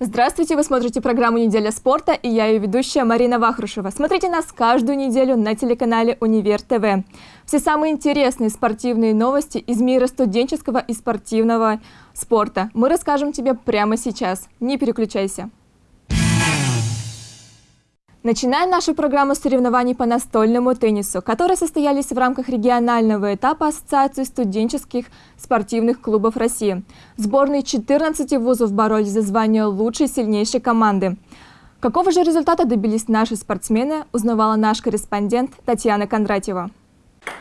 Здравствуйте, вы смотрите программу «Неделя спорта» и я ее ведущая Марина Вахрушева. Смотрите нас каждую неделю на телеканале «Универ ТВ». Все самые интересные спортивные новости из мира студенческого и спортивного спорта мы расскажем тебе прямо сейчас. Не переключайся. Начинаем нашу программу соревнований по настольному теннису, которые состоялись в рамках регионального этапа Ассоциации студенческих спортивных клубов России. Сборные 14 вузов боролись за звание лучшей сильнейшей команды. Какого же результата добились наши спортсмены, узнавала наш корреспондент Татьяна Кондратьева.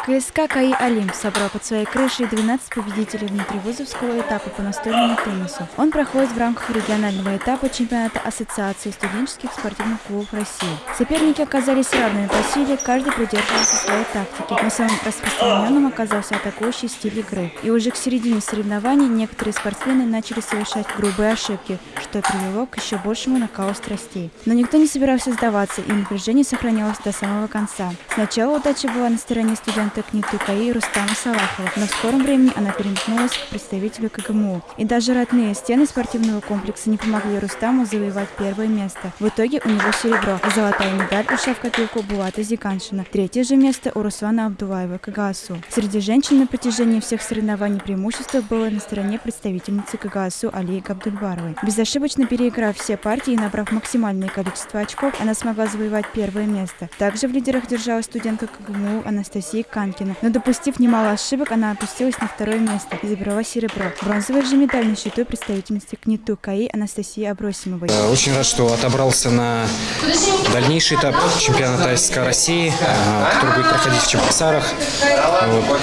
КСК КАИ «Олимп» собрал под своей крышей 12 победителей внутривузовского этапа по настольному теннису. Он проходит в рамках регионального этапа чемпионата Ассоциации студенческих спортивных клубов России. Соперники оказались равными по силе, каждый придерживался своей тактики, но самым распространенным оказался атакующий стиль игры. И уже к середине соревнований некоторые спортсмены начали совершать грубые ошибки, что привело к еще большему накалу страстей. Но никто не собирался сдаваться, и напряжение сохранялось до самого конца. Сначала удача была на стороне студентов, студента КНИТУ КАИ Рустама Салахова, но в скором времени она переметнулась к представителю КГМУ. И даже родные стены спортивного комплекса не помогли Рустаму завоевать первое место. В итоге у него серебро, а золотая медаль ушла в копилку Булата Зиганшина. Третье же место у Руслана Абдулаева КГАСУ. Среди женщин на протяжении всех соревнований преимущество было на стороне представительницы КГАСУ Алии Габдульбаровой. Безошибочно переиграв все партии и набрав максимальное количество очков, она смогла завоевать первое место. Также в лидерах держалась студентка КГМУ Анастасия Канкина. Но допустив немало ошибок, она опустилась на второе место и забрала серебро. Бронзовый же медаль на счету представительницы КНИТУ КАИ Анастасии Абросимовой. Э, очень рад, что отобрался на дальнейший этап чемпионата СК России, э, который будет проходить в Чебоксарах. Вот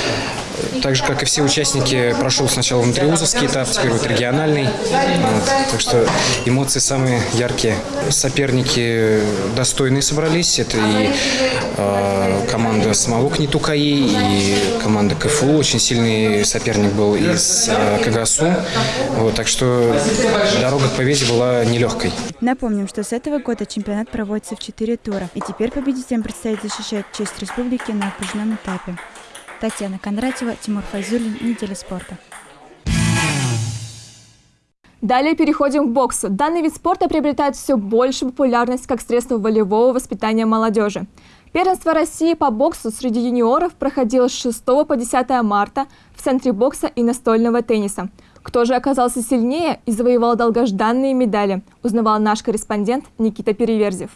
так же, как и все участники, прошел сначала внутриузовский этап, теперь вот региональный. Вот. Так что эмоции самые яркие. Соперники достойные собрались. Это и э, команда самого КНИТУ КАИ, и команда КФУ. Очень сильный соперник был из э, КГСУ. Вот, так что дорога к победе была нелегкой. Напомним, что с этого года чемпионат проводится в четыре тура. И теперь победителям предстоит защищать честь республики на окружном этапе. Татьяна Кондратьева, Тимур Файзулин. Неделя спорта. Далее переходим к боксу. Данный вид спорта приобретает все больше популярность как средство волевого воспитания молодежи. Первенство России по боксу среди юниоров проходило с 6 по 10 марта в Центре бокса и настольного тенниса. Кто же оказался сильнее и завоевал долгожданные медали, узнавал наш корреспондент Никита Переверзев.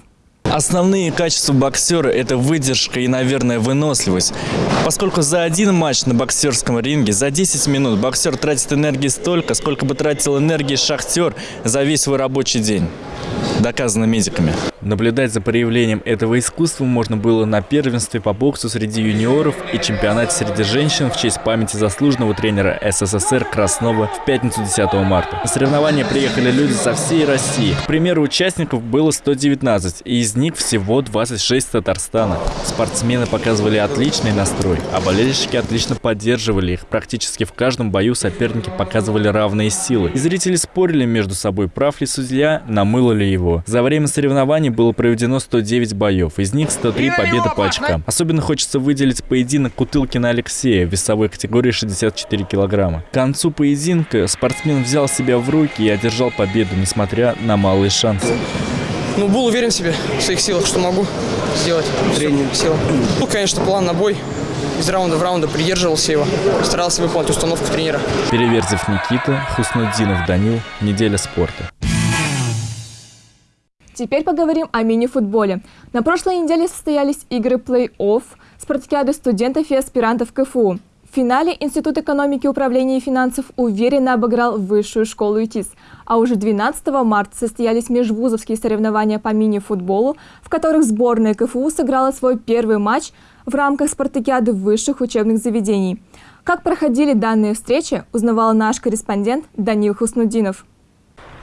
Основные качества боксера – это выдержка и, наверное, выносливость. Поскольку за один матч на боксерском ринге за 10 минут боксер тратит энергии столько, сколько бы тратил энергии шахтер за весь свой рабочий день. Доказано медиками. Наблюдать за проявлением этого искусства можно было на первенстве по боксу среди юниоров и чемпионате среди женщин в честь памяти заслуженного тренера СССР Краснова в пятницу 10 марта. На соревнования приехали люди со всей России. К примеру, участников было 119, и из них всего 26 Татарстана. Спортсмены показывали отличный настрой, а болельщики отлично поддерживали их. Практически в каждом бою соперники показывали равные силы. И зрители спорили между собой, прав ли судья, намыло ли его. За время соревнований было проведено 109 боев, из них 103 победы по очкам. Особенно хочется выделить поединок Кутылкина Алексея в весовой категории 64 килограмма. К концу поединка спортсмен взял себя в руки и одержал победу, несмотря на малые шансы. Ну, был уверен в себе, в своих силах, что могу сделать. Тренинг. Сила. Ну, конечно, план на бой. Из раунда в раунда придерживался его, старался выполнить установку тренера. Переверзев Никита, Хуснуддинов Данил, неделя спорта. Теперь поговорим о мини-футболе. На прошлой неделе состоялись игры плей-офф спартакиады студентов и аспирантов КФУ. В финале Институт экономики, управления и финансов уверенно обыграл высшую школу ИТИС. А уже 12 марта состоялись межвузовские соревнования по мини-футболу, в которых сборная КФУ сыграла свой первый матч в рамках спартакиады высших учебных заведений. Как проходили данные встречи, узнавал наш корреспондент Данил Хуснудинов.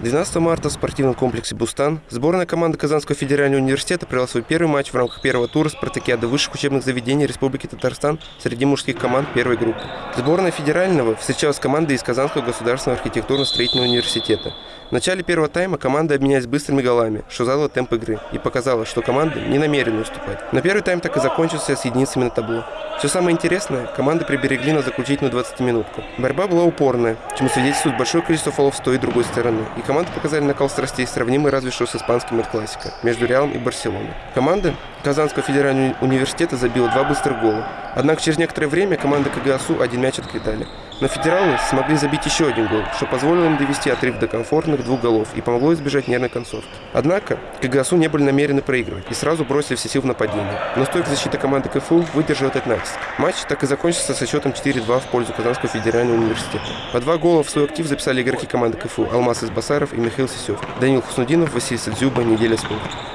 12 марта в спортивном комплексе «Бустан» сборная команды Казанского федерального университета провела свой первый матч в рамках первого тура спартакиады высших учебных заведений Республики Татарстан среди мужских команд первой группы. Сборная федерального встречалась с командой из Казанского государственного архитектурно-строительного университета. В начале первого тайма команды обменялись быстрыми голами, что задало темп игры и показало, что команды не намерены уступать. Но первый тайм так и закончился с единицами на табло. Все самое интересное, команды приберегли на заключительную 20-минутку. Борьба была упорная, чему свидетельствует большое количество фолов с той и другой стороны. И команды показали накал страстей, сравнимый разве что с испанским Эль-Классико между Реалом и Барселоной. Команда Казанского федерального университета забила два быстрых гола. Однако через некоторое время команда КГАСУ один мяч отквитали. Но федералы смогли забить еще один гол, что позволило им довести отрыв до комфортных двух голов и помогло избежать нервной концовки. Однако КГАСУ не были намерены проигрывать и сразу бросили все силы в нападение. Но стойкая защита команды КФУ выдержала этот натиск. Матч так и закончился со счетом 4-2 в пользу Казанского федерального университета. По два гола в свой актив записали игроки команды КФУ Алмаз Избасаров и Михаил Сисев, Данил Хуснудинов, Василий Садзюба, Неделя спорта.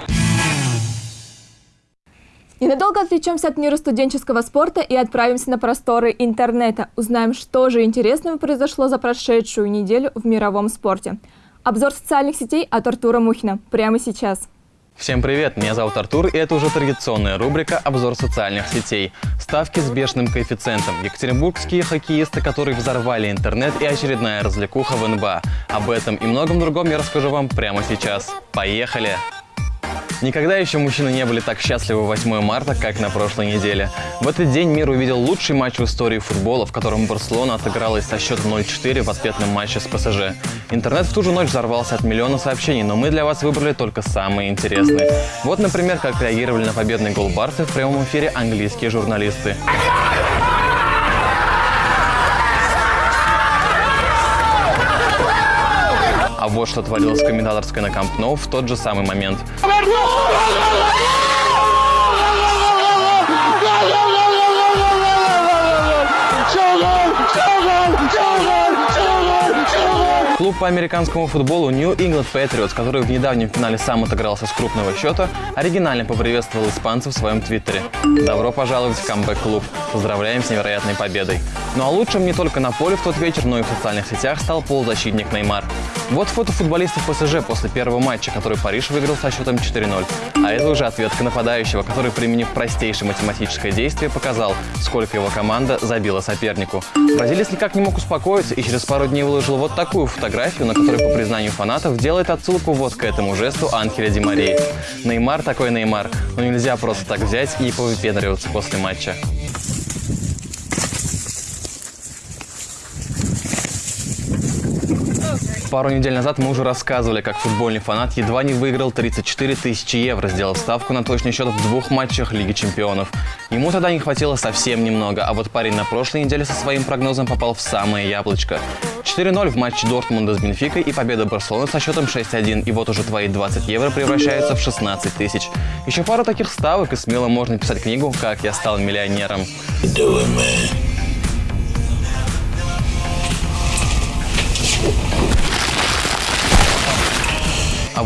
Ненадолго отвлечемся от мира студенческого спорта и отправимся на просторы интернета. Узнаем, что же интересного произошло за прошедшую неделю в мировом спорте. Обзор социальных сетей от Артура Мухина прямо сейчас. Всем привет, меня зовут Артур, и это уже традиционная рубрика «Обзор социальных сетей». Ставки с бешеным коэффициентом. Екатеринбургские хоккеисты, которые взорвали интернет и очередная развлекуха в НБА. Об этом и многом другом я расскажу вам прямо сейчас. Поехали! Никогда еще мужчины не были так счастливы 8 марта, как на прошлой неделе. В этот день мир увидел лучший матч в истории футбола, в котором Барселона отыгралась со счетом 0-4 в ответном матче с ПСЖ. Интернет в ту же ночь взорвался от миллиона сообщений, но мы для вас выбрали только самые интересные. Вот, например, как реагировали на победный гол Барсы в прямом эфире английские журналисты. А вот что творилось в комментаторской на Камп Ноу в тот же самый момент. Клуб по американскому футболу New England Patriots, который в недавнем финале сам отыгрался с крупного счета, оригинально поприветствовал испанцев в своем твиттере. Добро пожаловать в камбэк-клуб. Поздравляем с невероятной победой. Ну а лучшим не только на поле в тот вечер, но и в социальных сетях стал полузащитник Неймар. Вот фото футболистов ПСЖ после первого матча, который Париж выиграл со счетом 4-0. А это уже ответка нападающего, который, применив простейшее математическое действие, показал, сколько его команда забила сопернику. Бразилец никак не мог успокоиться и через пару дней выложил вот такую фотографию, на которой, по признанию фанатов, делает отсылку вот к этому жесту Анхеля Ди Марии. Неймар такой Неймар, но нельзя просто так взять и повыпендриваться после матча. Пару недель назад мы уже рассказывали, как футбольный фанат едва не выиграл 34 тысячи евро, сделав ставку на точный счет в двух матчах Лиги Чемпионов. Ему тогда не хватило совсем немного, а вот парень на прошлой неделе со своим прогнозом попал в самое яблочко. 4-0 в матче Дортмунда с Бенфикой и победа Барселоны со счетом 6-1. И вот уже твои 20 евро превращаются в 16 тысяч. Еще пару таких ставок и смело можно писать книгу «Как я стал миллионером». А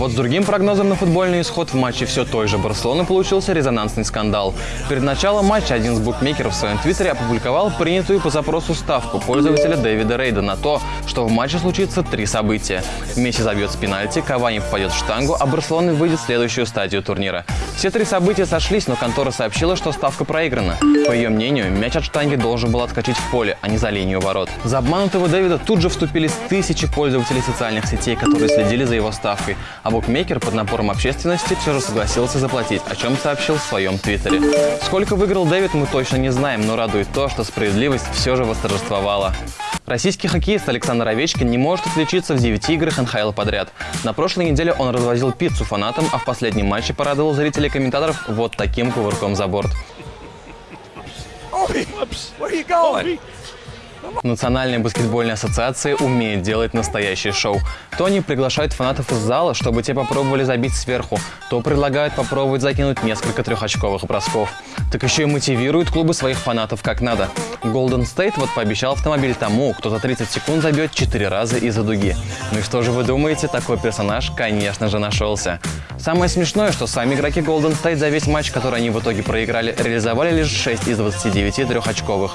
вот с другим прогнозом на футбольный исход в матче все той же Барселоны получился резонансный скандал. Перед началом матча один из букмекеров в своем твиттере опубликовал принятую по запросу ставку пользователя Дэвида Рейда на то, что в матче случится три события. Месси забьет с пенальти, Кавани попадет в штангу, а Барселона выйдет в следующую стадию турнира. Все три события сошлись, но контора сообщила, что ставка проиграна. По ее мнению, мяч от штанги должен был отскочить в поле, а не за линию ворот. За обманутого Дэвида тут же вступились тысячи пользователей социальных сетей, которые следили за его ставкой а букмекер под напором общественности все же согласился заплатить, о чем сообщил в своем твиттере. Сколько выиграл Дэвид, мы точно не знаем, но радует то, что справедливость все же восторжествовала. Российский хоккеист Александр Овечкин не может отличиться в 9 играх НХЛ подряд. На прошлой неделе он развозил пиццу фанатам, а в последнем матче порадовал зрителей и комментаторов вот таким кувырком за борт. Национальная баскетбольная ассоциация умеет делать настоящее шоу. То они приглашают фанатов из зала, чтобы те попробовали забить сверху, то предлагают попробовать закинуть несколько трехочковых бросков. Так еще и мотивируют клубы своих фанатов как надо. Golden State вот пообещал автомобиль тому, кто за 30 секунд забьет 4 раза из-за дуги. Ну и что же вы думаете, такой персонаж, конечно же, нашелся. Самое смешное, что сами игроки Golden State за весь матч, который они в итоге проиграли, реализовали лишь 6 из 29 трехочковых.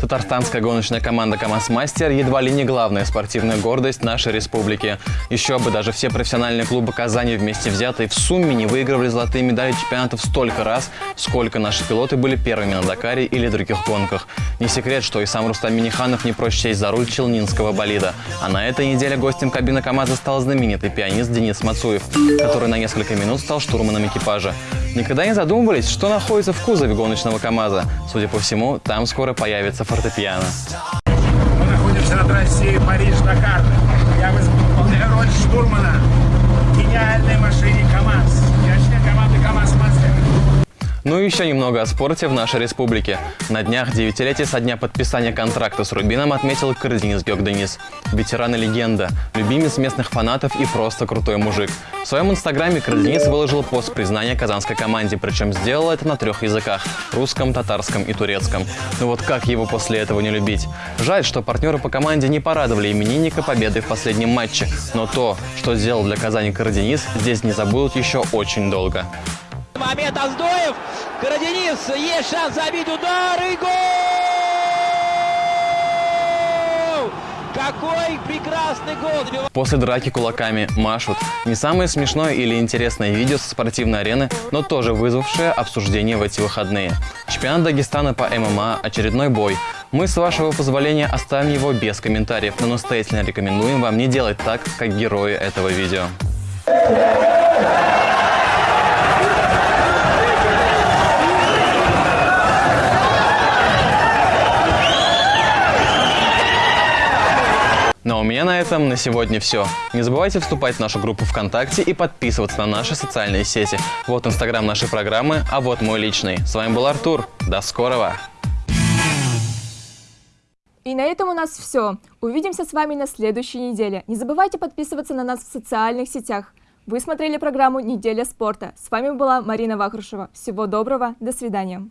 Татарстанская гоночная команда «КамАЗ-Мастер» едва ли не главная спортивная гордость нашей республики. Еще бы, даже все профессиональные клубы Казани вместе взятые в сумме не выигрывали золотые медали чемпионатов столько раз, сколько наши пилоты были первыми на Дакаре или других гонках. Не секрет, что и сам Рустам Миниханов не прочь сесть за руль челнинского болида. А на этой неделе гостем кабины КамАЗа стал знаменитый пианист Денис Мацуев, который на несколько минут стал штурманом экипажа. Никогда не задумывались, что находится в кузове гоночного КамАЗа? Судя по всему, там скоро появится фортепиано. Мы находимся на трассе Париж-Дакар. Я выполняю роль штурмана гениальной машине КамАЗ. Я член команды КамАЗ-Мастер. Ну и еще немного о спорте в нашей республике. На днях девятилетие со дня подписания контракта с Рубином отметил Кырдинис Геок Денис. Ветеран и легенда, любимец местных фанатов и просто крутой мужик. В своем инстаграме Кырдинис выложил пост признания казанской команде, причем сделал это на трех языках – русском, татарском и турецком. Ну вот как его после этого не любить? Жаль, что партнеры по команде не порадовали именинника победой в последнем матче, но то, что сделал для Казани Кырдинис, здесь не забудут еще очень долго. Момент Аздоев. Караденис. Есть шанс забить удар и гол! Какой прекрасный гол! После драки кулаками машут. Не самое смешное или интересное видео со спортивной арены, но тоже вызвавшее обсуждение в эти выходные. Чемпионат Дагестана по ММА, очередной бой. Мы, с вашего позволения, оставим его без комментариев, но настоятельно рекомендуем вам не делать так, как герои этого видео. Ну у меня на этом на сегодня все. Не забывайте вступать в нашу группу ВКонтакте и подписываться на наши социальные сети. Вот инстаграм нашей программы, а вот мой личный. С вами был Артур. До скорого! И на этом у нас все. Увидимся с вами на следующей неделе. Не забывайте подписываться на нас в социальных сетях. Вы смотрели программу «Неделя спорта». С вами была Марина Вахрушева. Всего доброго, до свидания.